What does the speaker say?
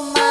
my